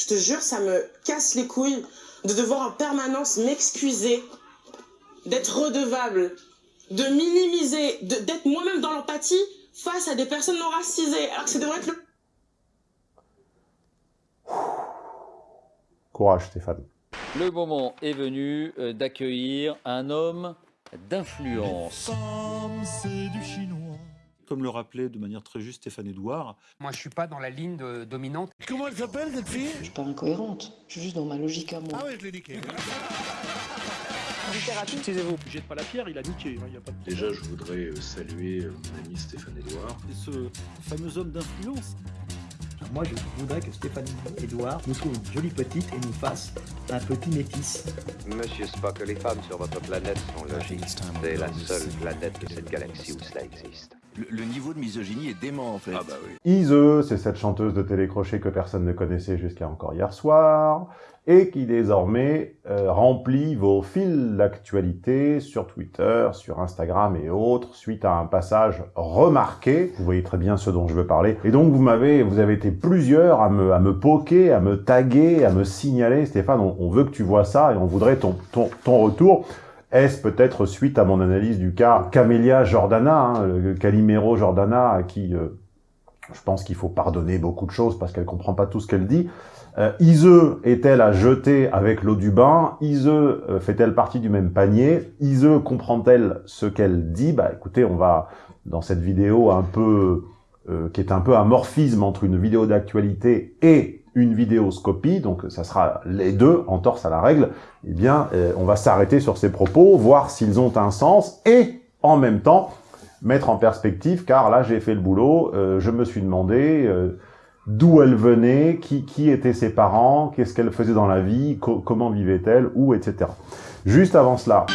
Je te jure, ça me casse les couilles de devoir en permanence m'excuser, d'être redevable, de minimiser, d'être moi-même dans l'empathie face à des personnes non racisées, alors que ça devrait être le... Courage Stéphane. Le moment est venu euh, d'accueillir un homme d'influence. Comme le rappelait de manière très juste Stéphane Edouard. Moi, je suis pas dans la ligne de, dominante. Comment elle s'appelle, cette fille? Je suis pas incohérente. Je suis juste dans ma logique à moi. Ah ouais, je l'ai niqué. Excusez-vous, jette pas la pierre, il a niqué. Hein, y a pas de... Déjà, je voudrais euh, saluer euh, mon ami Stéphane Edouard. Et ce fameux homme d'influence. Moi, je voudrais que Stéphane Edouard nous trouve une jolie petite et nous fasse un petit métis. Monsieur Spock, les femmes sur votre planète sont logiques. C'est la seule planète de cette galaxie où cela existe. Le, niveau de misogynie est dément en fait. Ah bah oui. Ise, c'est cette chanteuse de télécrochet que personne ne connaissait jusqu'à encore hier soir, et qui désormais euh, remplit vos fils d'actualité sur Twitter, sur Instagram et autres, suite à un passage remarqué. Vous voyez très bien ce dont je veux parler. Et donc vous m'avez, vous avez été plusieurs à me, à me poker, à me taguer, à me signaler. Stéphane, on, on veut que tu vois ça et on voudrait ton, ton, ton retour. Est-ce peut-être suite à mon analyse du cas Camélia Jordana, hein, Calimero Jordana, à qui euh, je pense qu'il faut pardonner beaucoup de choses parce qu'elle comprend pas tout ce qu'elle dit. Euh, est-elle à jeter avec l'eau du bain? Ise euh, fait-elle partie du même panier? Ise comprend-elle ce qu'elle dit? Bah écoutez, on va dans cette vidéo un peu euh, qui est un peu un morphisme entre une vidéo d'actualité et une vidéoscopie, donc ça sera les deux en torse à la règle, eh bien, euh, on va s'arrêter sur ces propos, voir s'ils ont un sens, et en même temps, mettre en perspective, car là, j'ai fait le boulot, euh, je me suis demandé euh, d'où elle venait, qui, qui étaient ses parents, qu'est-ce qu'elle faisait dans la vie, comment vivait-elle, où, etc. Juste avant cela...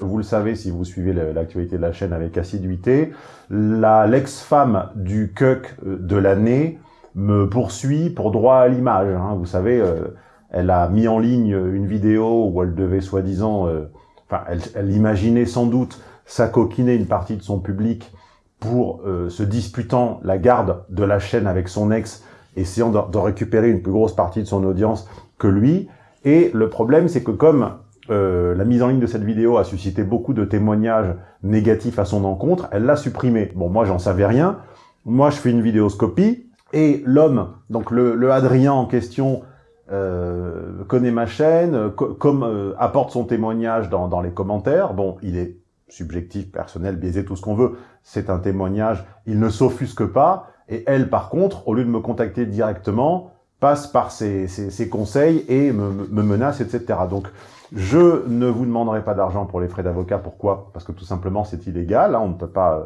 Vous le savez si vous suivez l'actualité de la chaîne avec assiduité, l'ex-femme du cuck de l'année me poursuit pour droit à l'image. Hein. Vous savez, euh, elle a mis en ligne une vidéo où elle devait soi-disant... Euh, enfin, elle, elle, imaginait sans doute s'acoquiner une partie de son public pour euh, se disputant la garde de la chaîne avec son ex, essayant de, de, récupérer une plus grosse partie de son audience que lui. Et le problème, c'est que comme euh, la mise en ligne de cette vidéo a suscité beaucoup de témoignages négatifs à son encontre, elle l'a supprimé. Bon, moi, j'en savais rien. Moi, je fais une vidéoscopie, et l'homme, donc le, le, Adrien en question, euh, connaît ma chaîne, comme euh, apporte son témoignage dans, dans, les commentaires. Bon, il est subjectif, personnel, biaisé, tout ce qu'on veut. C'est un témoignage, il ne s'offusque pas. Et elle, par contre, au lieu de me contacter directement, passe par ses, ses, conseils et me, me, menace, etc. Donc, je ne vous demanderai pas d'argent pour les frais d'avocat. Pourquoi? Parce que tout simplement, c'est illégal. Hein, on ne peut pas euh,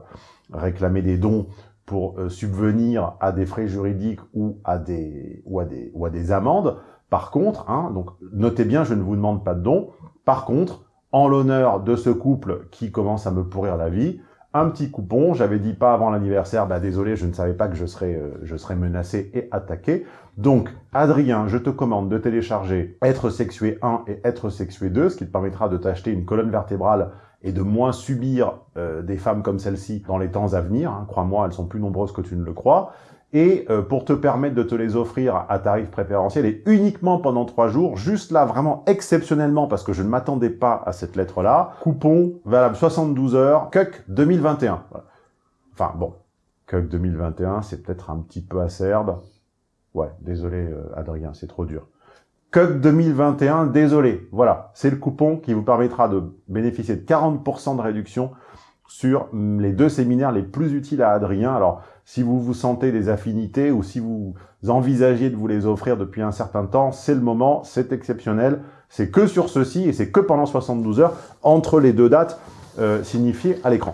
réclamer des dons pour euh, subvenir à des frais juridiques ou à des, ou à des, ou à des amendes. Par contre, hein, donc notez bien, je ne vous demande pas de dons. Par contre, en l'honneur de ce couple qui commence à me pourrir la vie, un petit coupon, j'avais dit pas avant l'anniversaire, bah désolé, je ne savais pas que je serais, euh, je serais menacé et attaqué. Donc, Adrien, je te commande de télécharger Être sexué 1 et Être sexué 2, ce qui te permettra de t'acheter une colonne vertébrale et de moins subir euh, des femmes comme celle-ci dans les temps à venir. Hein. Crois-moi, elles sont plus nombreuses que tu ne le crois. Et euh, pour te permettre de te les offrir à tarif préférentiel et uniquement pendant trois jours, juste là, vraiment exceptionnellement, parce que je ne m'attendais pas à cette lettre-là, coupon valable 72 heures, CUC 2021. Enfin bon, CUC 2021, c'est peut-être un petit peu acerbe. Ouais, désolé euh, Adrien, c'est trop dur. CUG 2021, désolé. Voilà, c'est le coupon qui vous permettra de bénéficier de 40% de réduction sur les deux séminaires les plus utiles à Adrien. Alors, si vous vous sentez des affinités ou si vous envisagez de vous les offrir depuis un certain temps, c'est le moment, c'est exceptionnel. C'est que sur ceci et c'est que pendant 72 heures entre les deux dates euh, signifiées à l'écran.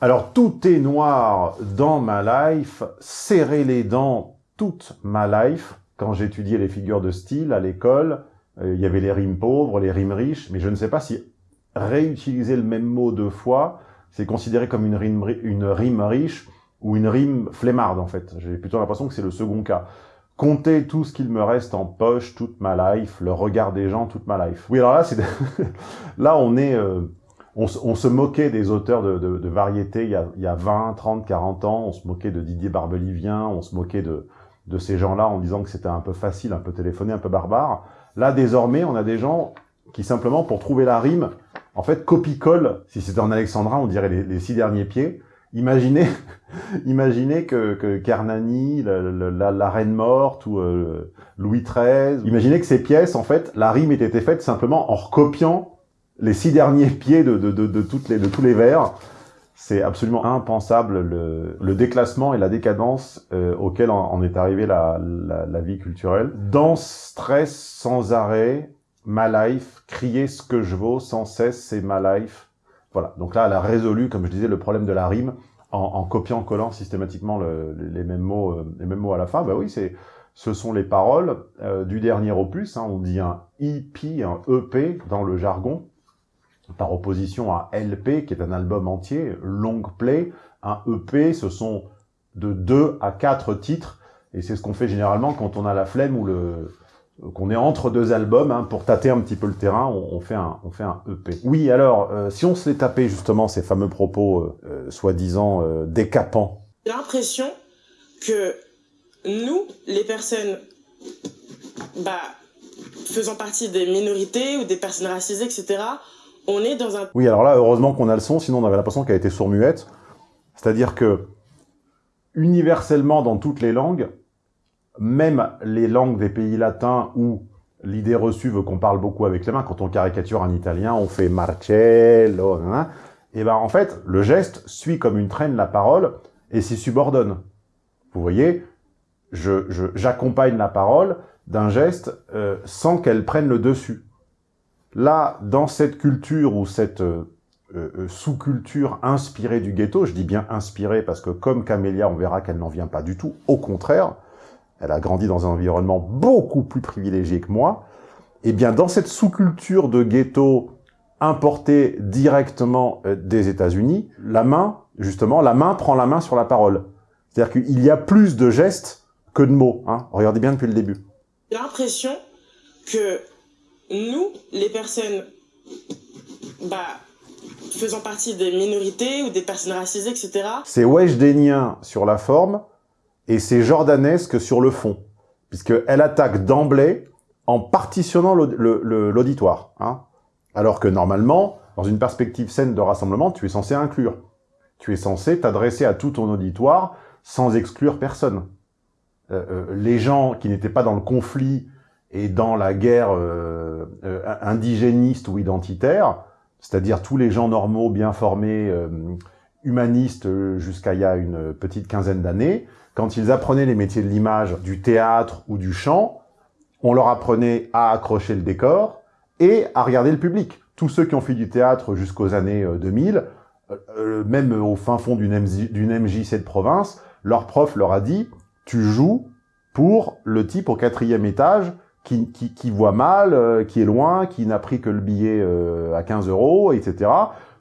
Alors, tout est noir dans ma life. Serrez les dents toute ma life, quand j'étudiais les figures de style à l'école, euh, il y avait les rimes pauvres, les rimes riches, mais je ne sais pas si réutiliser le même mot deux fois, c'est considéré comme une rime, une rime riche ou une rime flemmarde, en fait. J'ai plutôt l'impression que c'est le second cas. Compter tout ce qu'il me reste en poche toute ma life, le regard des gens toute ma life. Oui, alors là, c'est là on est... Euh, on, se- moquait des auteurs de, de, de variété il y, a, il y a 20, 30, 40 ans. On se moquait de Didier Barbelivien, on se moquait de, de ces gens-là en disant que c'était un peu facile, un peu téléphoné, un peu barbare. Là, désormais, on a des gens qui, simplement, pour trouver la rime, en fait, copie-colle. Si c'était en alexandrin, on dirait les, les six derniers pieds. Imaginez, imaginez que, que Kernani, le- le- la, la Reine morte ou euh, Louis XIII, imaginez que ces pièces, en fait, la rime ait été faite simplement en recopiant les six derniers pieds de, de, de, de toutes les, de tous les vers. C'est absolument impensable le, le déclassement et la décadence euh, auquel en, est arrivée la, la, la vie culturelle. Dans stress sans arrêt, ma life, crier ce que je vaux sans cesse, c'est ma life. Voilà, donc là, elle a résolu, comme je disais, le problème de la rime en, en copiant-collant systématiquement le- les, mêmes mots, euh, les mêmes mots à la fin. Bah oui, c'est, ce sont les paroles euh, du dernier opus. hein. on dit un EP, un EP dans le jargon, par opposition à LP, qui est un album entier, long play. Un EP, ce sont de deux à quatre titres, et c'est ce qu'on fait généralement quand on a la flemme ou le qu'on est entre deux albums, hein, pour tâter un petit peu le terrain, on, fait un, on fait un EP. Oui, alors, euh, si on se les tapait justement ces fameux propos euh, euh, soi-disant décapants, J'ai l'impression que nous, les personnes bah, faisant partie des minorités ou des personnes racisées, etc., on est dans un Oui, alors là, heureusement qu'on a le son, sinon on avait l'impression qu'elle était sourd-muette. C'est-à-dire que, universellement, dans toutes les langues, même les langues des pays latins où l'idée reçue veut qu'on parle beaucoup avec les mains, quand on caricature un italien, on fait Marcello, et ben en fait, le geste suit comme une traîne la parole et s'y subordonne. Vous voyez, je- je- j'accompagne la parole d'un geste euh, sans qu'elle prenne le dessus. Là, dans cette culture ou cette euh, euh, sous-culture inspirée du ghetto, je dis bien inspirée parce que comme Camélia, on verra qu'elle n'en vient pas du tout, au contraire, elle a grandi dans un environnement beaucoup plus privilégié que moi, et bien dans cette sous-culture de ghetto importée directement euh, des États-Unis, la main, justement, la main prend la main sur la parole. C'est-à-dire qu'il y a plus de gestes que de mots. Hein. Regardez bien depuis le début. J'ai l'impression que nous, les personnes bah, faisant partie des minorités ou des personnes racisées, etc., C'est Weshdenien sur la forme et c'est jordanesque sur le fond, puisqu'elle attaque d'emblée en partitionnant l'auditoire. Hein. Alors que normalement, dans une perspective saine de rassemblement, tu es censé inclure. Tu es censé t'adresser à tout ton auditoire sans exclure personne. Euh, euh, les gens qui n'étaient pas dans le conflit et dans la guerre euh, euh, indigéniste ou identitaire, c'est-à-dire tous les gens normaux, bien formés, euh, humanistes euh, jusqu'à il y a une petite quinzaine d'années, quand ils apprenaient les métiers de l'image, du théâtre ou du chant, on leur apprenait à accrocher le décor et à regarder le public. Tous ceux qui ont fait du théâtre jusqu'aux années euh, 2000, euh, euh, même au fin fond d'une MJC de province, leur prof leur a dit « tu joues pour le type au quatrième étage qui, voit mal, euh, qui est loin, qui n'a pris que le billet euh, à 15 euros, etc.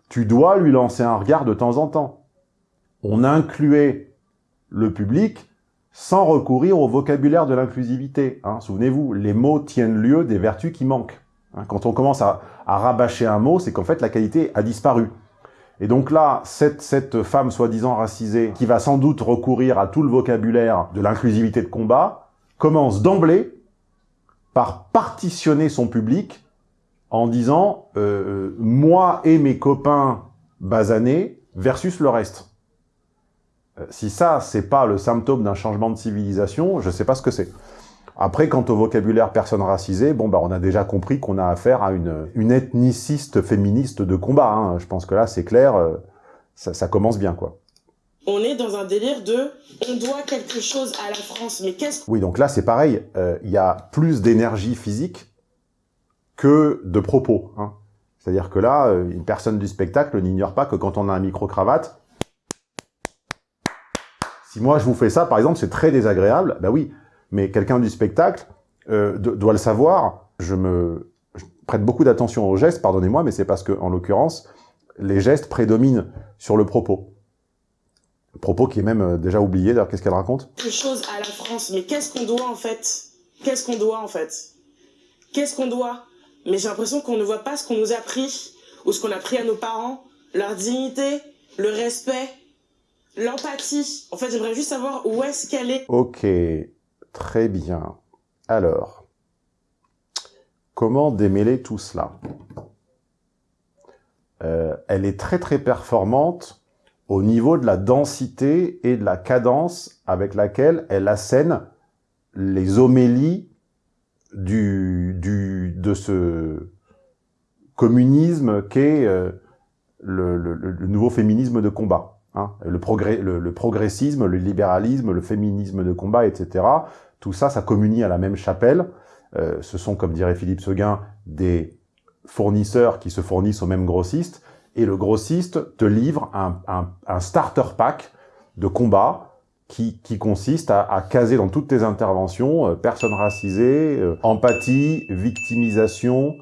Tu dois lui lancer un regard de temps en temps. » On incluait le public sans recourir au vocabulaire de l'inclusivité. Hein. Souvenez-vous, les mots tiennent lieu des vertus qui manquent. Hein. Quand on commence à, à rabâcher un mot, c'est qu'en fait la qualité a disparu. Et donc là, cette, cette femme soi-disant racisée, qui va sans doute recourir à tout le vocabulaire de l'inclusivité de combat, commence d'emblée par partitionner son public en disant euh, moi et mes copains basanés versus le reste ». Euh, Si ça, c'est pas le symptôme d'un changement de civilisation, je sais pas ce que c'est. Après, quant au vocabulaire personne racisée, bon, bah, on a déjà compris qu'on a affaire à une, une ethniciste féministe de combat. hein. Je pense que là, c'est clair, euh, ça, ça commence bien, quoi. On est dans un délire de on doit quelque chose à la France, mais qu'est-ce Oui, donc là, c'est pareil. euh, Il y a plus d'énergie physique que de propos. Hein. C'est-à-dire que là, euh, une personne du spectacle n'ignore pas que quand on a un micro-cravate, si moi je vous fais ça, par exemple, c'est très désagréable, bah oui, mais quelqu'un du spectacle euh, do- doit le savoir. Je me prête beaucoup d'attention aux gestes, pardonnez-moi, mais c'est parce que, en l'occurrence, les gestes prédominent sur le propos. Propos qui est même euh, déjà oublié, d'ailleurs, qu'est-ce qu'elle raconte quelque chose à la France, mais qu'est-ce qu'on doit en fait? Qu'est-ce qu'on doit en fait? Qu'est-ce qu'on doit? Mais j'ai l'impression qu'on ne voit pas ce qu'on nous a pris ou ce qu'on a pris à nos parents, leur dignité, le respect, l'empathie. En fait, j'aimerais juste savoir où est-ce qu'elle est. Ok, très bien. Alors, comment démêler tout cela? Euh, Elle est très très performante au niveau de la densité et de la cadence avec laquelle elle assène les homélies du, du, de ce communisme qu'est euh, le, le, le, nouveau féminisme de combat. Hein, le, progrès, le, le, progressisme, le libéralisme, le féminisme de combat, etc. Tout ça, ça communie à la même chapelle. Euh, ce sont, comme dirait Philippe Seguin, des fournisseurs qui se fournissent aux mêmes grossistes. Et le grossiste te livre un, un, un starter pack de combat qui, qui consiste à, à, caser dans toutes tes interventions euh, personnes racisées, euh, empathie, victimisation,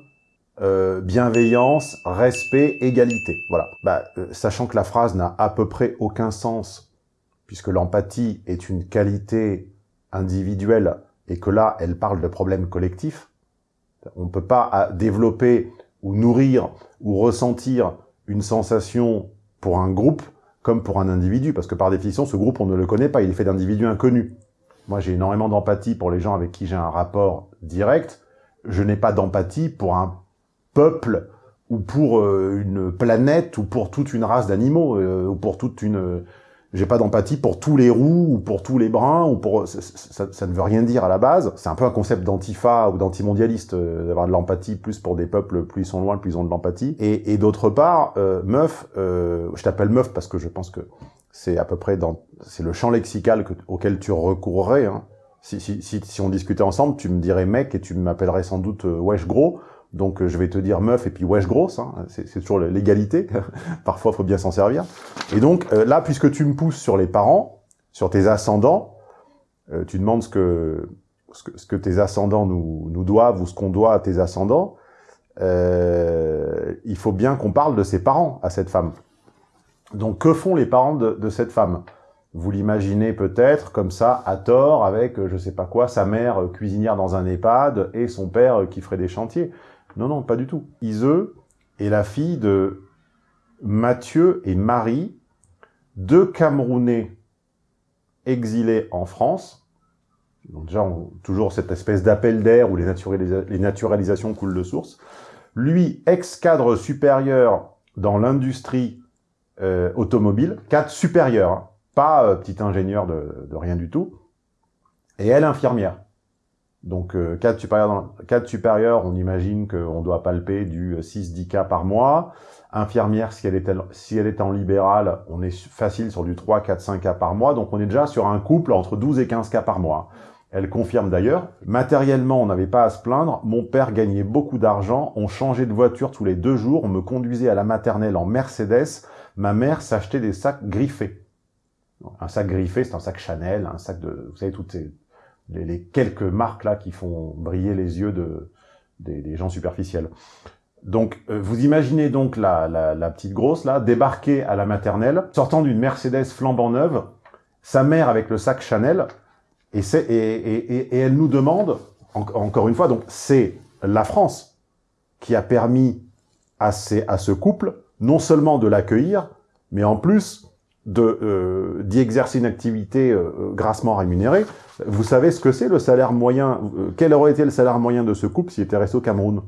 euh, bienveillance, respect, égalité. Voilà. Bah, euh, sachant que la phrase n'a à peu près aucun sens, puisque l'empathie est une qualité individuelle et que là, elle parle de problèmes collectifs. On ne peut pas développer ou nourrir ou ressentir une sensation pour un groupe comme pour un individu, parce que par définition, ce groupe, on ne le connaît pas, il est fait d'individus inconnus. Moi, j'ai énormément d'empathie pour les gens avec qui j'ai un rapport direct. Je n'ai pas d'empathie pour un peuple ou pour euh, une planète ou pour toute une race d'animaux euh, ou pour toute une j'ai pas d'empathie pour tous les roux ou pour tous les bruns ou pour ça, ça, ça ne veut rien dire à la base. C'est un peu un concept d'antifa ou d'antimondialiste euh, d'avoir de l'empathie plus pour des peuples plus ils sont loin plus ils ont de l'empathie. Et, et d'autre part euh, meuf je t'appelle meuf parce que je pense que c'est à peu près dans c'est le champ lexical que, auquel tu recourrais hein. si, si, si, si on discutait ensemble tu me dirais mec et tu m'appellerais sans doute wesh gros donc euh, je vais te dire meuf et puis wesh grosse, hein, c'est toujours l'égalité, parfois faut bien s'en servir. Et donc euh, là, puisque tu me pousses sur les parents, sur tes ascendants, euh, tu demandes ce que, ce que, tes ascendants nous, nous doivent ou ce qu'on doit à tes ascendants, il faut bien qu'on parle de ses parents à cette femme. Donc que font les parents de, de cette femme? Vous l'imaginez peut-être comme ça, à tort, avec, je sais pas quoi, sa mère cuisinière dans un EHPAD et son père qui ferait des chantiers. Non, non, pas du tout. Iseu est la fille de Mathieu et Marie, deux Camerounais exilés en France. Donc déjà, toujours cette espèce d'appel d'air où les naturalisations coulent de source. Lui, ex-cadre supérieur dans l'industrie euh, automobile, cadre supérieur, hein, pas euh, petit ingénieur de, de rien du tout, et elle infirmière. Donc, euh, cadre, supérieur dans, on imagine qu'on doit palper du 6-10 cas par mois. Infirmière, si elle, est, si elle est en libéral, on est facile sur du 3, 4, 5 cas par mois. Donc, on est déjà sur un couple entre 12 et 15 cas par mois. Elle confirme d'ailleurs. Matériellement, on n'avait pas à se plaindre. Mon père gagnait beaucoup d'argent. On changeait de voiture tous les deux jours. On me conduisait à la maternelle en Mercedes. Ma mère s'achetait des sacs griffés. Un sac griffé, c'est un sac Chanel, un sac de... Vous savez, toutes ces les, les, quelques marques là qui font briller les yeux de, des, des gens superficiels. Donc, euh, vous imaginez donc la, la, la, petite grosse là débarquer à la maternelle, sortant d'une Mercedes flambant neuve, sa mère avec le sac Chanel, et, et, et, et elle nous demande, en, encore une fois, donc c'est la France qui a permis à, ces, à ce couple non seulement de l'accueillir, mais en plus d'y euh, exercer une activité euh, grassement rémunérée, vous savez ce que c'est le salaire moyen euh, Quel aurait été le salaire moyen de ce couple s'il était resté au Cameroun?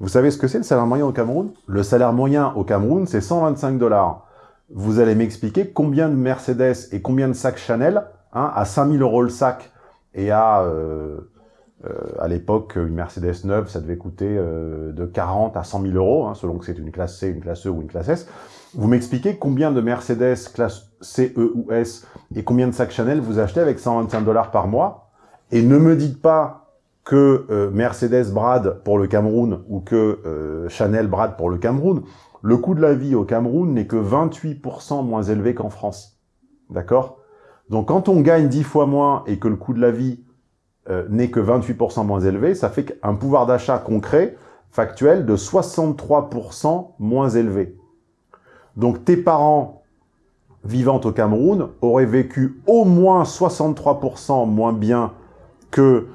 Vous savez ce que c'est le salaire moyen au Cameroun? Le salaire moyen au Cameroun, c'est 125 dollars. Vous allez m'expliquer combien de Mercedes et combien de sacs Chanel, hein, à 5000 euros le sac, et à, euh, euh, à l'époque, une Mercedes neuve, ça devait coûter euh, de 40 à 100 000 euros, hein, selon que c'est une classe C, une classe E ou une classe S. Vous m'expliquez combien de Mercedes classe C, E ou S et combien de sacs Chanel vous achetez avec 125 dollars par mois Et ne me dites pas que euh, Mercedes brade pour le Cameroun ou que euh, Chanel brade pour le Cameroun. Le coût de la vie au Cameroun n'est que 28% moins élevé qu'en France. D'accord? Donc quand on gagne 10 fois moins et que le coût de la vie euh, n'est que 28% moins élevé, ça fait un pouvoir d'achat concret, factuel, de 63% moins élevé. Donc tes parents vivant au Cameroun auraient vécu au moins 63% moins bien que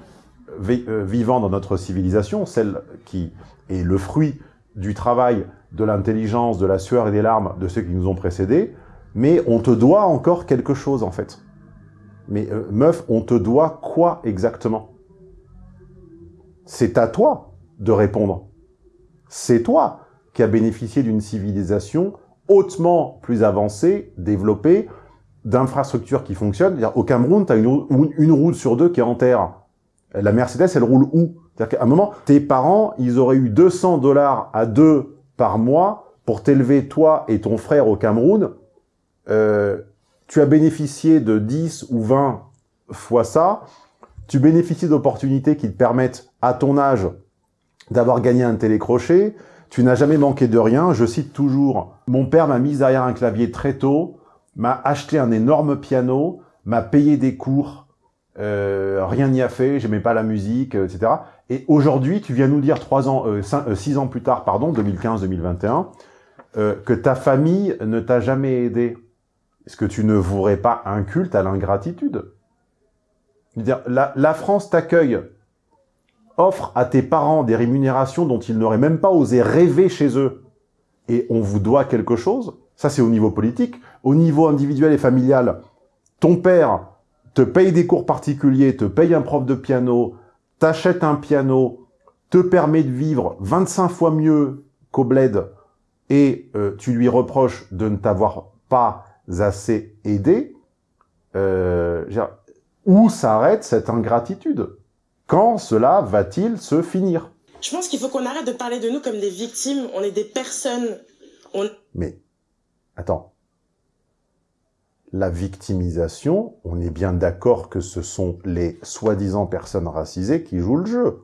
vivant dans notre civilisation, celle qui est le fruit du travail de l'intelligence, de la sueur et des larmes de ceux qui nous ont précédés, mais on te doit encore quelque chose, en fait. Mais euh, meuf, on te doit quoi exactement? C'est à toi de répondre. C'est toi qui as bénéficié d'une civilisation hautement plus avancée, développée, d'infrastructures qui fonctionnent. Au Cameroun, tu as une, une route sur deux qui est en terre. La Mercedes, elle roule où? C'est-à-dire qu'à un moment, tes parents, ils auraient eu 200 dollars à deux par mois pour t'élever, toi et ton frère au Cameroun. Euh, tu as bénéficié de 10 ou 20 fois ça. Tu bénéficies d'opportunités qui te permettent, à ton âge, d'avoir gagné un télécrochet. Tu n'as jamais manqué de rien. Je cite toujours, mon père m'a mis derrière un clavier très tôt, m'a acheté un énorme piano, m'a payé des cours, euh, rien n'y a fait, j'aimais pas la musique, etc. Et aujourd'hui, tu viens nous dire trois ans, euh, cinq, euh, six ans plus tard, pardon, 2015-2021, euh, que ta famille ne t'a jamais aidé. Est-ce que tu ne vouerais pas un culte à l'ingratitude? La, la France t'accueille, offre à tes parents des rémunérations dont ils n'auraient même pas osé rêver chez eux, et on vous doit quelque chose, ça c'est au niveau politique. Au niveau individuel et familial, ton père te paye des cours particuliers, te paye un prof de piano, t'achète un piano, te permet de vivre 25 fois mieux qu'au bled, et euh, tu lui reproches de ne t'avoir pas assez aidé, euh, où s'arrête cette ingratitude? Quand cela va-t-il se finir? Je pense qu'il faut qu'on arrête de parler de nous comme des victimes. On est des personnes. On... Mais, attends. La victimisation, on est bien d'accord que ce sont les soi-disant personnes racisées qui jouent le jeu.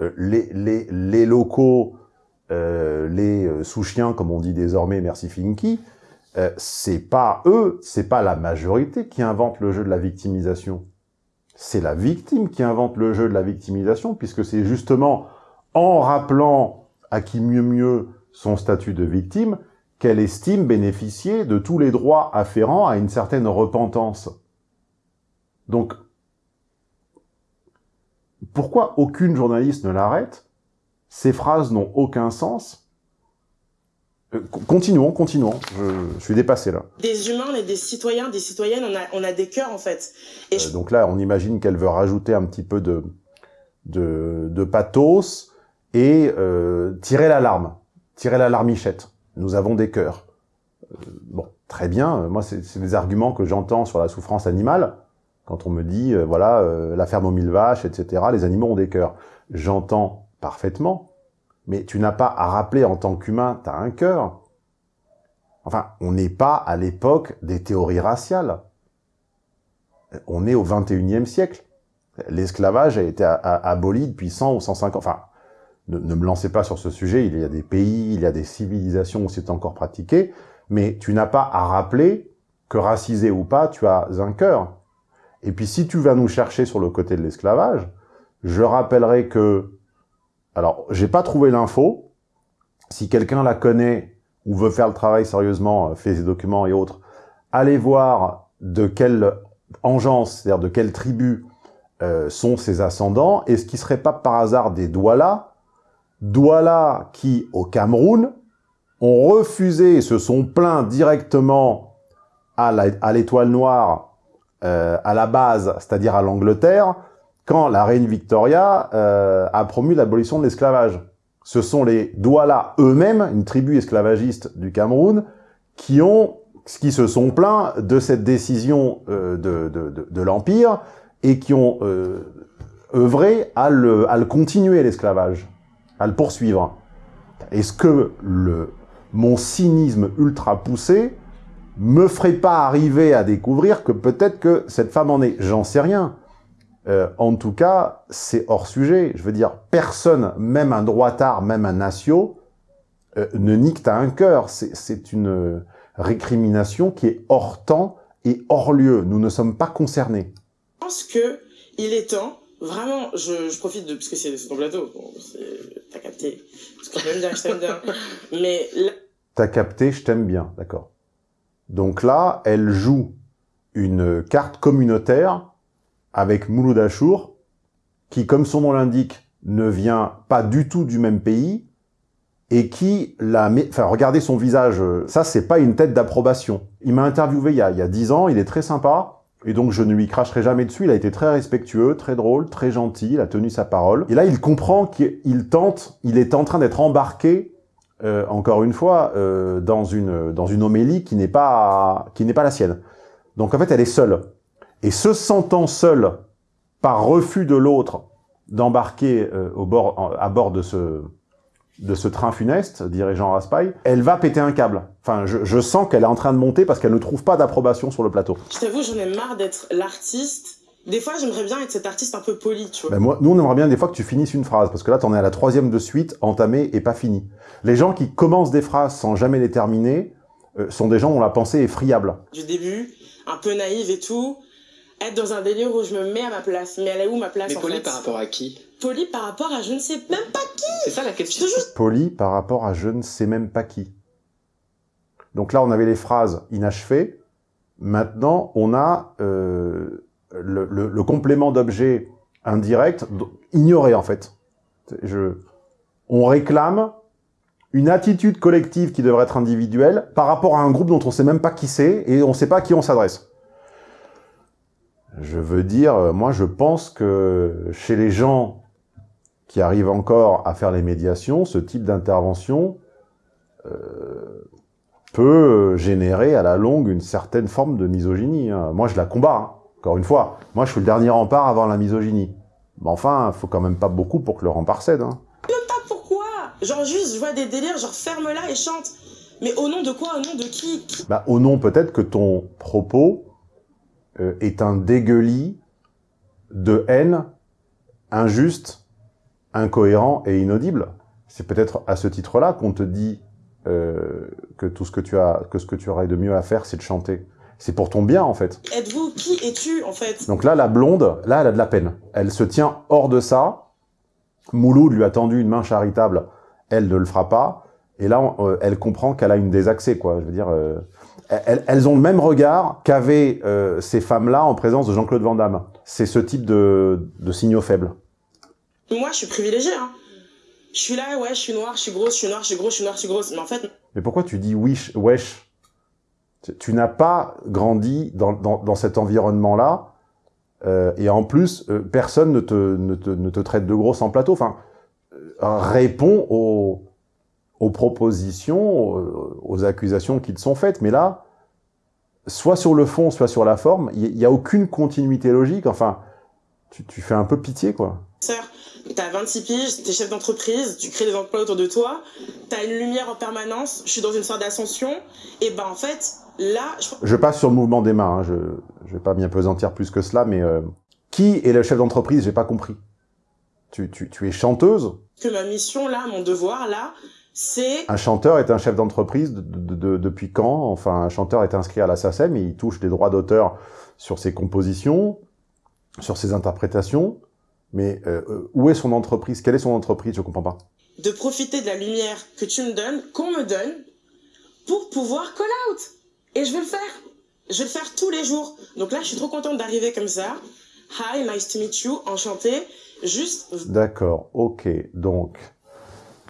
Euh, les, les, les locaux, euh, les sous-chiens, comme on dit désormais, merci Finky, euh, c'est pas eux, c'est pas la majorité qui invente le jeu de la victimisation. C'est la victime qui invente le jeu de la victimisation, puisque c'est justement en rappelant à qui mieux mieux son statut de victime qu'elle estime bénéficier de tous les droits afférents à une certaine repentance. Donc, pourquoi aucune journaliste ne l'arrête? Ces phrases n'ont aucun sens. Euh, continuons, continuons. Je, je, suis dépassé là. Des humains, on est des citoyens, des citoyennes, on a, on a des cœurs en fait. Et euh, donc là, on imagine qu'elle veut rajouter un petit peu de, de, de pathos et euh, tirer l'alarme, tirer l'alarmichette. Nous avons des cœurs. Euh, bon, très bien. Moi, c'est des arguments que j'entends sur la souffrance animale. Quand on me dit, voilà, euh, la ferme aux mille vaches, etc., les animaux ont des cœurs. J'entends parfaitement, mais tu n'as pas à rappeler en tant qu'humain, tu as un cœur. Enfin, on n'est pas à l'époque des théories raciales. On est au 21e siècle. L'esclavage a été aboli depuis 100 ou 150... Enfin, ne, ne, me lancez pas sur ce sujet, il y a des pays, il y a des civilisations où c'est encore pratiqué, mais tu n'as pas à rappeler que racisé ou pas, tu as un cœur. Et puis si tu vas nous chercher sur le côté de l'esclavage, je rappellerai que... Alors, j'ai pas trouvé l'info. Si quelqu'un la connaît ou veut faire le travail sérieusement, fait ses documents et autres, allez voir de quelle engeance, c'est-à-dire de quelle tribu euh, sont ses ascendants. Est-ce qu'il serait pas par hasard des Douala Douala qui, au Cameroun, ont refusé et se sont plaints directement à l'étoile noire, euh, à la base, c'est-à-dire à, l'Angleterre, la reine Victoria euh, a promu l'abolition de l'esclavage. Ce sont les Douala eux-mêmes, une tribu esclavagiste du Cameroun, qui ont qui se sont plaints de cette décision euh, de, l'Empire et qui ont euh, œuvré à le, à le continuer, l'esclavage à le poursuivre. Est-ce que le, mon cynisme ultra poussé me ferait pas arriver à découvrir que peut-être que cette femme en est J'en sais rien. Euh, en tout cas, c'est hors sujet. Je veux dire, personne, même un droitard, même un natio, euh, ne nique à un cœur. C'est une récrimination qui est hors temps et hors lieu. Nous ne sommes pas concernés. Je pense que il est temps Vraiment, je, je profite de, parce que c'est ton plateau, bon, t'as capté, parce que je t'aime bien, je t'aime bien, mais... Là... T'as capté, je t'aime bien, d'accord. Donc là, elle joue une carte communautaire avec Mouloud Achour, qui, comme son nom l'indique, ne vient pas du tout du même pays, et qui l'a... Enfin, regardez son visage, ça, c'est pas une tête d'approbation. Il m'a interviewé il y, a, 10 ans, il est très sympa, et donc je ne lui cracherai jamais dessus, il a été très respectueux, très drôle, très gentil, il a tenu sa parole. Et là, il comprend qu'il tente, il est en train d'être embarqué, euh, encore une fois, euh, dans, une, dans une homélie qui n'est pas, qui n'est pas la sienne. Donc en fait, elle est seule. Et se sentant seule, par refus de l'autre, d'embarquer euh, bord, à bord de ce, de ce train funeste, dirait Jean Raspail, elle va péter un câble. Enfin, je, je sens qu'elle est en train de monter parce qu'elle ne trouve pas d'approbation sur le plateau. Je t'avoue, j'en ai marre d'être l'artiste. Des fois, j'aimerais bien être cet artiste un peu poli, tu vois. Ben moi, nous, on aimerait bien des fois que tu finisses une phrase, parce que là, t'en es à la troisième de suite, entamée et pas finie. Les gens qui commencent des phrases sans jamais les terminer euh, sont des gens dont la pensée est friable. Du début, un peu naïve et tout, être dans un délire où je me mets à ma place. Mais elle est où ma place Mais en poli fait par rapport à qui? Poli par rapport à je ne sais même pas qui C'est ça la question. Poli par rapport à je ne sais même pas qui. Donc là, on avait les phrases inachevées. Maintenant, on a euh, le, le- le complément d'objet indirect, ignoré en fait. Je, on réclame une attitude collective qui devrait être individuelle par rapport à un groupe dont on sait même pas qui c'est et on sait pas à qui on s'adresse. Je veux dire, euh, moi je pense que chez les gens qui arrivent encore à faire les médiations, ce type d'intervention euh, peut générer à la longue une certaine forme de misogynie. hein. Moi je la combats, hein. encore une fois. Moi je suis le dernier rempart avant la misogynie. Mais enfin, il faut quand même pas beaucoup pour que le rempart cède. hein. Même pas pourquoi Genre juste, je vois des délires, genre ferme-la et chante. Mais au nom de quoi? Au nom de qui, Qui? Bah, au nom peut-être que ton propos euh, est un dégueulis de haine injuste, incohérent et inaudible. C'est peut-être à ce titre-là qu'on te dit euh, que tout ce que tu as, que ce que tu aurais de mieux à faire, c'est de chanter. C'est pour ton bien, en fait. Êtes-vous Qui es-tu, en fait? Donc là, la blonde, là, elle a de la peine. Elle se tient hors de ça. Mouloud lui a tendu une main charitable. Elle ne le fera pas. Et là, on- euh, elle comprend qu'elle a une désaxée, quoi. Je veux dire, euh, elles, elles ont le même regard qu'avaient euh, ces femmes-là en présence de Jean-Claude Van Damme. C'est ce type de, de signaux faibles. Moi, je suis privilégiée, hein. Je suis là, ouais, je suis noire, je suis grosse, je suis noire, je suis grosse, je suis noire, je suis grosse. Mais en fait, Mais pourquoi tu dis wesh, wesh? Tu- Tu n'as pas grandi dans, dans, dans cet environnement-là, euh, et en plus, euh, personne ne te, ne, te, ne te traite de grosse en plateau. Enfin, réponds aux, aux propositions, aux, aux accusations qui te sont faites. Mais là, soit sur le fond, soit sur la forme, il n'y a aucune continuité logique. Enfin, tu, tu fais un peu pitié, quoi. sœur, t'as 26 piges, t'es chef d'entreprise, tu crées des emplois autour de toi, t'as une lumière en permanence, je suis dans une sorte d'ascension, et ben en fait, là, je Je passe sur le mouvement des mains, hein, je ne vais pas m'y apesantir plus que cela, mais euh, qui est le chef d'entreprise J'ai pas compris. Tu, tu, tu es chanteuse? Que ma mission là, mon devoir là, c'est Un chanteur est un chef d'entreprise de, de- de- depuis quand? Enfin, un chanteur est inscrit à la SACEM et il touche des droits d'auteur sur ses compositions, sur ses interprétations. Mais euh, euh, où est son entreprise? Quelle est son entreprise? Je comprends pas. de profiter de la lumière que tu me donnes, qu'on me donne, pour pouvoir call out. Et je vais le faire. Je vais le faire tous les jours. Donc là, je suis trop contente d'arriver comme ça. Hi, nice to meet you, enchantée. Juste, D'accord, ok. Donc,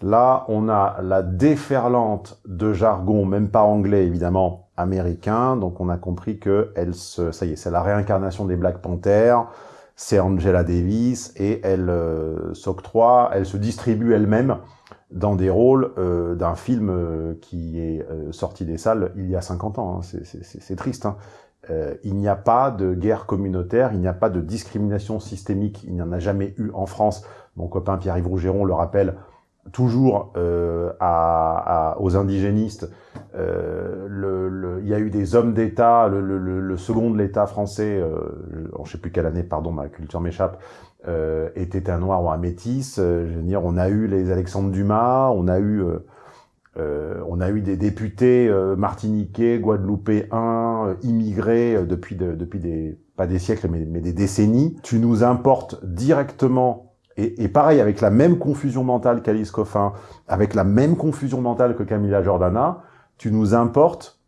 là, on a la déferlante de jargon, même pas anglais, évidemment, américain. Donc, on a compris que se, ça y est, c'est la réincarnation des Black Panthers. C'est Angela Davis et elle euh, s'octroie, elle se distribue elle-même dans des rôles euh, d'un film euh, qui est sorti des salles il y a 50 ans. hein. C'est- triste. hein. Il n'y a pas de guerre communautaire, il n'y a pas de discrimination systémique, il n'y en a jamais eu en France. Mon copain Pierre-Yves Rougeron le rappelle toujours euh, à, à- aux indigénistes. Euh, le, le- il y a eu des hommes d'État, le, le- second de l'État français, euh, je ne sais plus quelle année, pardon, ma culture m'échappe, euh, était un noir ou un métis. Euh, je veux dire, on a eu les Alexandre Dumas, on a eu... euh, on a eu des députés martiniquais, guadeloupéens, immigrés depuis, de- depuis des, pas des siècles, mais des décennies. Tu nous importes directement, et, et pareil, avec la même confusion mentale qu'Alice Coffin, avec la même confusion mentale que Camilla Jordana, tu nous importes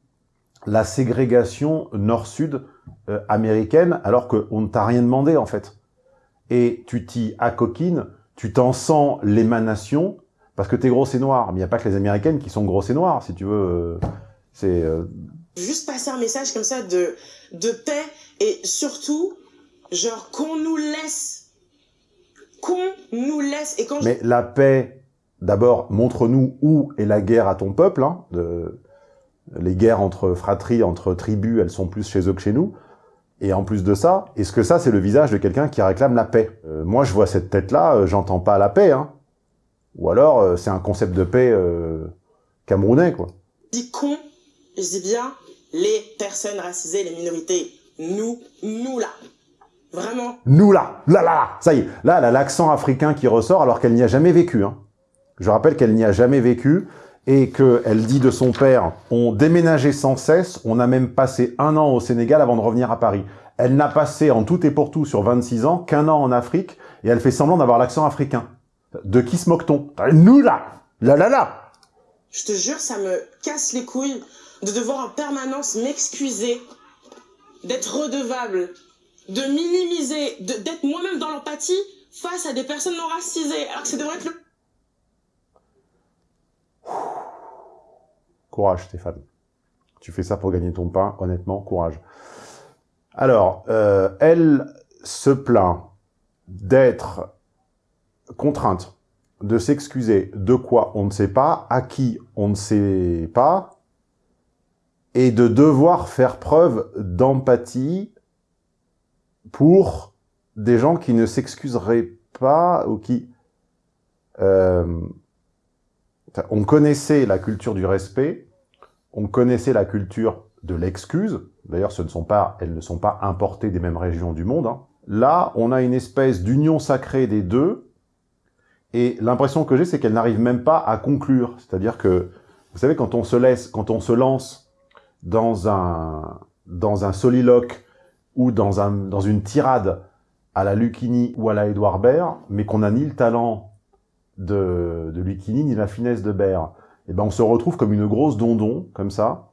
la ségrégation nord-sud euh, américaine, alors qu'on ne t'a rien demandé, en fait. Et tu t'y accoquines, tu t'en sens l'émanation, parce que t'es grosse et noire. Mais il n'y a pas que les Américaines qui sont grosses et noires, si tu veux. euh, C'est... euh, Juste passer un message comme ça de, de paix et surtout, genre, qu'on nous laisse. Qu'on nous laisse. Et quand je- Mais la paix, d'abord, montre-nous où est la guerre à ton peuple. Hein, de- les guerres entre fratries, entre tribus, elles sont plus chez eux que chez nous. Et en plus de ça, est-ce que ça, c'est le visage de quelqu'un qui réclame la paix? Euh, Moi, je vois cette tête-là, euh, j'entends pas la paix. Hein. Ou alors, euh, c'est un concept de paix camerounais, quoi. je dis con, je dis bien les personnes racisées, les minorités. Nous, nous là. Vraiment. Nous là, là, là, là, ça y est, là, elle a l'accent africain qui ressort alors qu'elle n'y a jamais vécu. Hein. Je rappelle qu'elle n'y a jamais vécu et qu'elle dit de son père, on déménageait sans cesse, on a même passé un an au Sénégal avant de revenir à Paris. Elle n'a passé en tout et pour tout sur 26 ans qu'un an en Afrique et elle fait semblant d'avoir l'accent africain. De qui se moque-t-on? Nous là, là, là, là. Je te jure, ça me casse les couilles de devoir en permanence m'excuser, d'être redevable, de minimiser, d'être moi-même dans l'empathie face à des personnes non racisées, alors que ça devrait être le Courage, Stéphane. Tu fais ça pour gagner ton pain, honnêtement, courage. Alors, euh, elle se plaint d'être contrainte de s'excuser de quoi on ne sait pas, à qui on ne sait pas, et de devoir faire preuve d'empathie pour des gens qui ne s'excuseraient pas ou qui... euh, on connaissait la culture du respect, on connaissait la culture de l'excuse. D'ailleurs, ce ne sont pas, elles ne sont pas importées des mêmes régions du monde. hein. Là, on a une espèce d'union sacrée des deux, et l'impression que j'ai, c'est qu'elles n'arrivent même pas à conclure. C'est-à-dire que, vous savez, quand on se laisse, quand on se lance dans un dans un soliloque ou dans un dans une tirade à la Lucchini ou à la Édouard Baird, mais qu'on n'a ni le talent de, de Lucchini ni la finesse de Baird, et ben on se retrouve comme une grosse dondon, comme ça,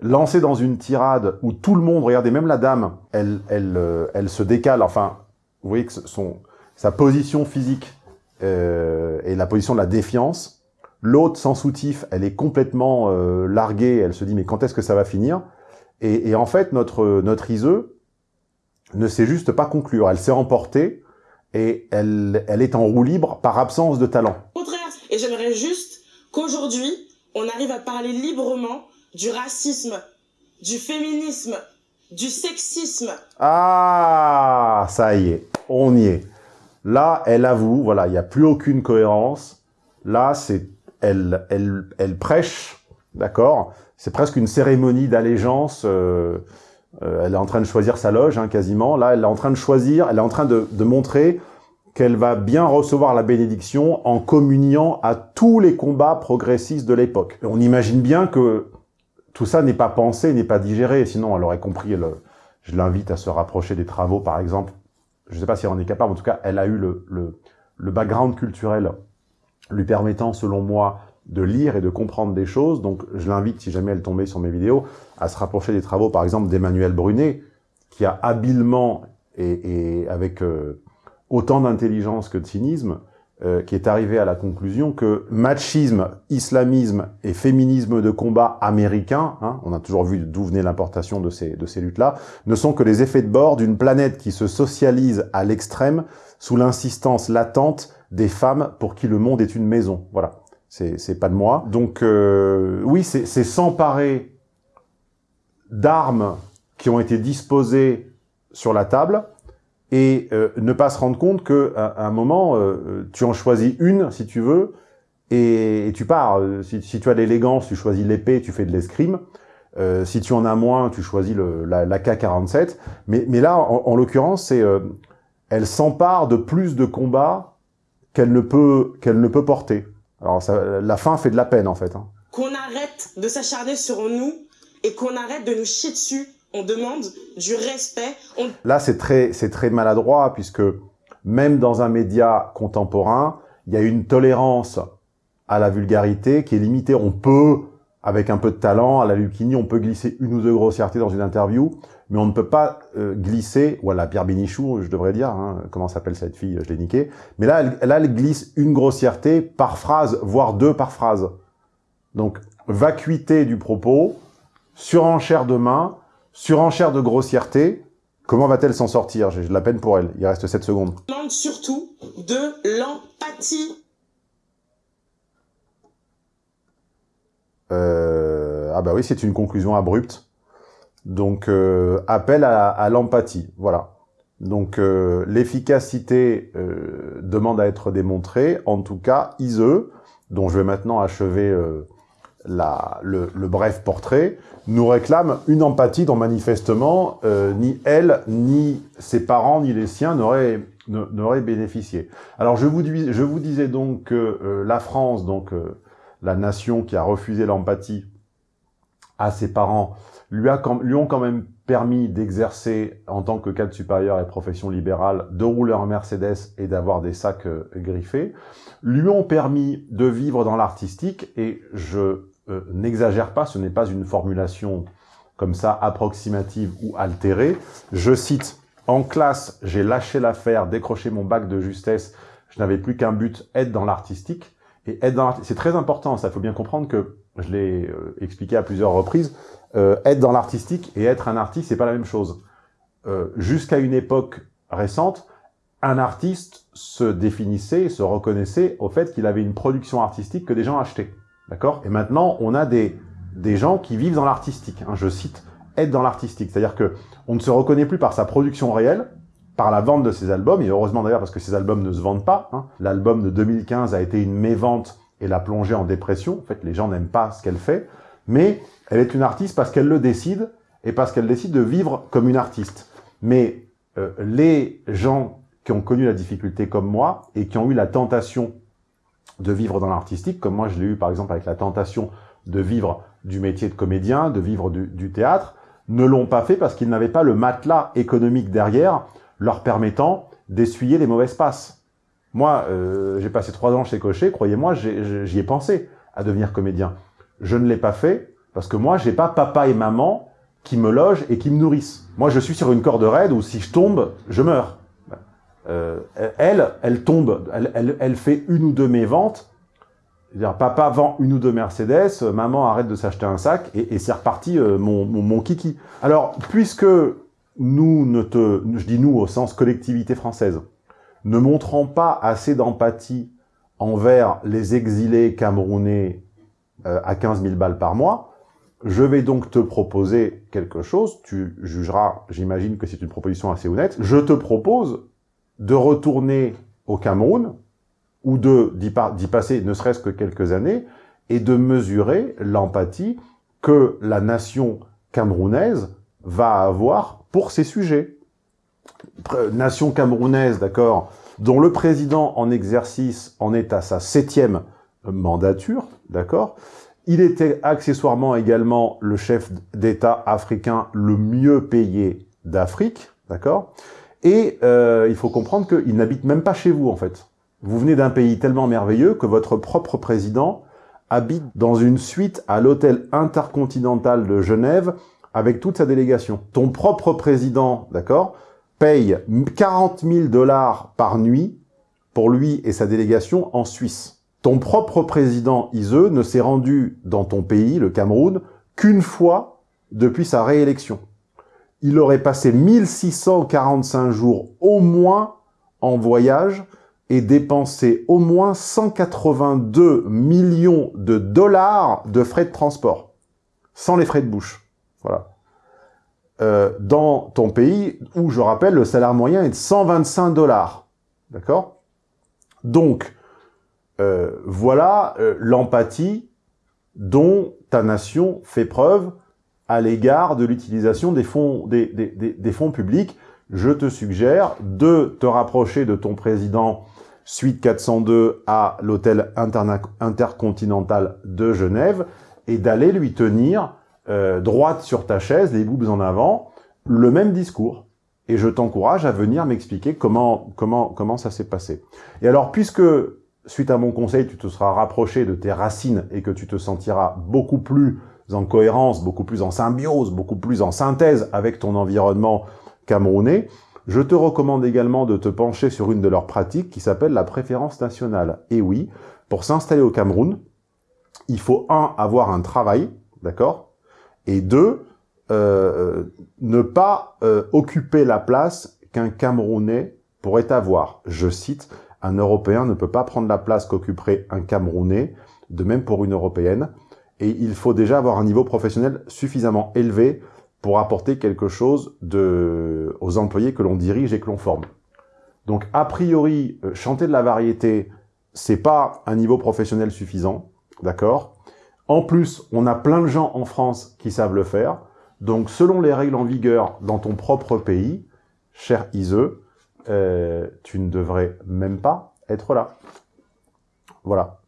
lancée dans une tirade où tout le monde, regardez, même la dame, elle, elle, euh, elle se décale, enfin, vous voyez que son, sa position physique euh, et la position de la défiance, l'autre sans soutif, elle est complètement euh, larguée, elle se dit mais quand est-ce que ça va finir? Et, et en fait, notre, notre Iseux ne sait juste pas conclure, elle s'est emportée, et elle, elle est en roue libre par absence de talent. contraire. Et j'aimerais juste qu'aujourd'hui, on arrive à parler librement du racisme, du féminisme, du sexisme, Ah, ça y est, on y est. Là, elle avoue, voilà, il n'y a plus aucune cohérence. Là, c'est, elle, elle, elle prêche, d'accord? C'est presque une cérémonie d'allégeance. euh, euh, elle est en train de choisir sa loge, hein, quasiment. Là, elle est en train de choisir, elle est en train de, de montrer qu'elle va bien recevoir la bénédiction en communiant à tous les combats progressistes de l'époque. On imagine bien que tout ça n'est pas pensé, n'est pas digéré, sinon elle aurait compris. Je l'invite à se rapprocher des travaux, par exemple. Je ne sais pas si elle en est capable, en tout cas, elle a eu le, le, le background culturel lui permettant, selon moi, de lire et de comprendre des choses. Donc, je l'invite, si jamais elle tombait sur mes vidéos, à se rapprocher des travaux, par exemple, d'Emmanuel Brunet, qui a habilement et, et avec euh, autant d'intelligence que de cynisme, euh, qui est arrivé à la conclusion que machisme, islamisme et féminisme de combat américain, hein, on a toujours vu d'où venait l'importation de ces, de ces luttes-là, ne sont que les effets de bord d'une planète qui se socialise à l'extrême sous l'insistance latente des femmes pour qui le monde est une maison. Voilà, c'est pas de moi. Donc euh, oui, c'est s'emparer d'armes qui ont été disposées sur la table, et euh, ne pas se rendre compte que à, un moment, euh, tu en choisis une, si tu veux, et, tu pars. Si, si, tu as l'élégance, tu choisis l'épée, tu fais de l'escrime. Euh, si tu en as moins, tu choisis le, la, la K-47. Mais, mais là, en, en l'occurrence, c'est elle s'empare de plus de combats qu'elle ne peut qu'elle ne peut porter. Alors ça, la fin fait de la peine en fait. Hein. Qu'on arrête de s'acharner sur nous et qu'on arrête de nous chier dessus on demande du respect. On... Là, c'est très, c'est très maladroit, puisque même dans un média contemporain, il y a une tolérance à la vulgarité qui est limitée. On peut avec un peu de talent, à la Lucchini, on peut glisser une ou deux grossièretés dans une interview, mais on ne peut pas euh, glisser, ou à la Pierre Bénichou, je devrais dire, hein, comment s'appelle cette fille, je l'ai niqué, mais là elle, là, elle glisse une grossièreté par phrase, voire deux par phrase. Donc, vacuité du propos, surenchère de main, surenchère de grossièreté, comment va-t-elle s'en sortir? J'ai de la peine pour elle, il reste 7 secondes. demande surtout de l'empathie. Euh, ah bah oui, c'est une conclusion abrupte. Donc, euh, appel à, l'empathie, voilà. Donc, euh, l'efficacité demande à être démontrée. En tout cas, ISE, dont je vais maintenant achever la, le, bref portrait, nous réclame une empathie dont manifestement ni elle, ni ses parents, ni les siens n'auraient n'auraient bénéficié. Alors, je vous disais donc que la France, donc la nation qui a refusé l'empathie à ses parents, lui, a, lui ont quand même permis d'exercer en tant que cadre supérieur et profession libérale, de rouler en Mercedes et d'avoir des sacs euh, griffés, lui ont permis de vivre dans l'artistique, et je euh, n'exagère pas, ce n'est pas une formulation comme ça approximative ou altérée, je cite « En classe, j'ai lâché l'affaire, décroché mon bac de justesse, je n'avais plus qu'un but, être dans l'artistique ». Et être dans c'est très important, ça faut bien comprendre que, je l'ai euh, expliqué à plusieurs reprises, euh, être dans l'artistique et être un artiste, c'est pas la même chose. Euh, Jusqu'à une époque récente, un artiste se définissait, se reconnaissait au fait qu'il avait une production artistique que des gens achetaient. D'accord? Et maintenant, on a des, des gens qui vivent dans l'artistique. Hein, je cite, être dans l'artistique. C'est-à-dire que on ne se reconnaît plus par sa production réelle, par la vente de ses albums, et heureusement d'ailleurs parce que ces albums ne se vendent pas. Hein. L'album de 2015 a été une mévente et l'a plongée en dépression. En fait, les gens n'aiment pas ce qu'elle fait. Mais elle est une artiste parce qu'elle le décide, et parce qu'elle décide de vivre comme une artiste. Mais euh, les gens qui ont connu la difficulté comme moi, et qui ont eu la tentation de vivre dans l'artistique, comme moi je l'ai eu par exemple avec la tentation de vivre du métier de comédien, de vivre du théâtre, ne l'ont pas fait parce qu'ils n'avaient pas le matelas économique derrière leur permettant d'essuyer les mauvaises passes. Moi, euh, j'ai passé trois ans chez Cochet, croyez-moi, j'y ai, pensé à devenir comédien. Je ne l'ai pas fait parce que moi, j'ai pas papa et maman qui me logent et qui me nourrissent. Moi, je suis sur une corde raide où si je tombe, je meurs. Euh, elle, elle tombe, elle, fait une ou deux mes ventes. Dire, papa vend une ou deux Mercedes, maman arrête de s'acheter un sac et, c'est reparti euh, mon kiki. Alors, puisque nous, ne te, je dis nous au sens collectivité française, ne montrons pas assez d'empathie envers les exilés camerounais euh, à 15 000 balles par mois, je vais donc te proposer quelque chose, tu jugeras, j'imagine que c'est une proposition assez honnête, je te propose de retourner au Cameroun, ou de d'y passer ne serait-ce que quelques années, et de mesurer l'empathie que la nation camerounaise va avoir pour ces sujets. Nation camerounaise, d'accord, dont le président en exercice en est à sa septième mandature, d'accord Il était accessoirement également le chef d'État africain le mieux payé d'Afrique, d'accord Et euh, il faut comprendre qu'il n'habite même pas chez vous, en fait. Vous venez d'un pays tellement merveilleux que votre propre président habite dans une suite à l'hôtel intercontinental de Genève avec toute sa délégation. Ton propre président, d'accord, paye 40 000 dollars par nuit pour lui et sa délégation en Suisse. Ton propre président, Ise, ne s'est rendu dans ton pays, le Cameroun, qu'une fois depuis sa réélection. Il aurait passé 1645 jours au moins en voyage et dépensé au moins 182 millions de dollars de frais de transport, sans les frais de bouche. Voilà. Euh, dans ton pays, où je rappelle, le salaire moyen est de 125 dollars. D'accord? Donc, euh, voilà euh, l'empathie dont ta nation fait preuve à l'égard de l'utilisation des fonds, des, des, des, des, fonds publics. Je te suggère de te rapprocher de ton président suite 402 à l'hôtel intercontinental de Genève et d'aller lui tenir euh, droite sur ta chaise, les boobs en avant, le même discours. Et je t'encourage à venir m'expliquer comment, comment, comment ça s'est passé. Et alors, puisque suite à mon conseil, tu te seras rapproché de tes racines et que tu te sentiras beaucoup plus en cohérence, beaucoup plus en symbiose, beaucoup plus en synthèse avec ton environnement camerounais, je te recommande également de te pencher sur une de leurs pratiques qui s'appelle la préférence nationale. Et oui, pour s'installer au Cameroun, il faut, un, avoir un travail, d'accord? Et deux, euh, ne pas euh, occuper la place qu'un Camerounais pourrait avoir. Je cite, un Européen ne peut pas prendre la place qu'occuperait un Camerounais, de même pour une Européenne, et il faut déjà avoir un niveau professionnel suffisamment élevé pour apporter quelque chose aux employés que l'on dirige et que l'on forme. Donc, a priori, euh, chanter de la variété, c'est pas un niveau professionnel suffisant, d'accord? En plus, on a plein de gens en France qui savent le faire. Donc, selon les règles en vigueur dans ton propre pays, cher Ise, euh, tu ne devrais même pas être là. Voilà.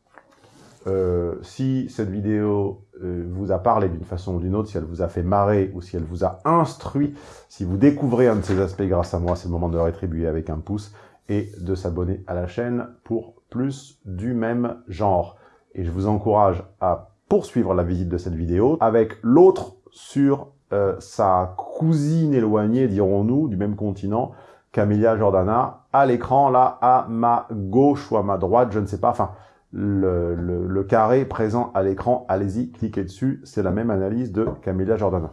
Euh, si cette vidéo euh, vous a parlé d'une façon ou d'une autre, si elle vous a fait marrer ou si elle vous a instruit, si vous découvrez un de ces aspects grâce à moi, c'est le moment de le rétribuer avec un pouce et de s'abonner à la chaîne pour plus du même genre. Et je vous encourage à poursuivre la visite de cette vidéo avec l'autre sur euh, sa cousine éloignée, dirons-nous, du même continent, Camélia Jordana, à l'écran, là, à ma gauche ou à ma droite, je ne sais pas, enfin, le, carré présent à l'écran, allez-y, cliquez dessus, c'est la même analyse de Camélia Jordana.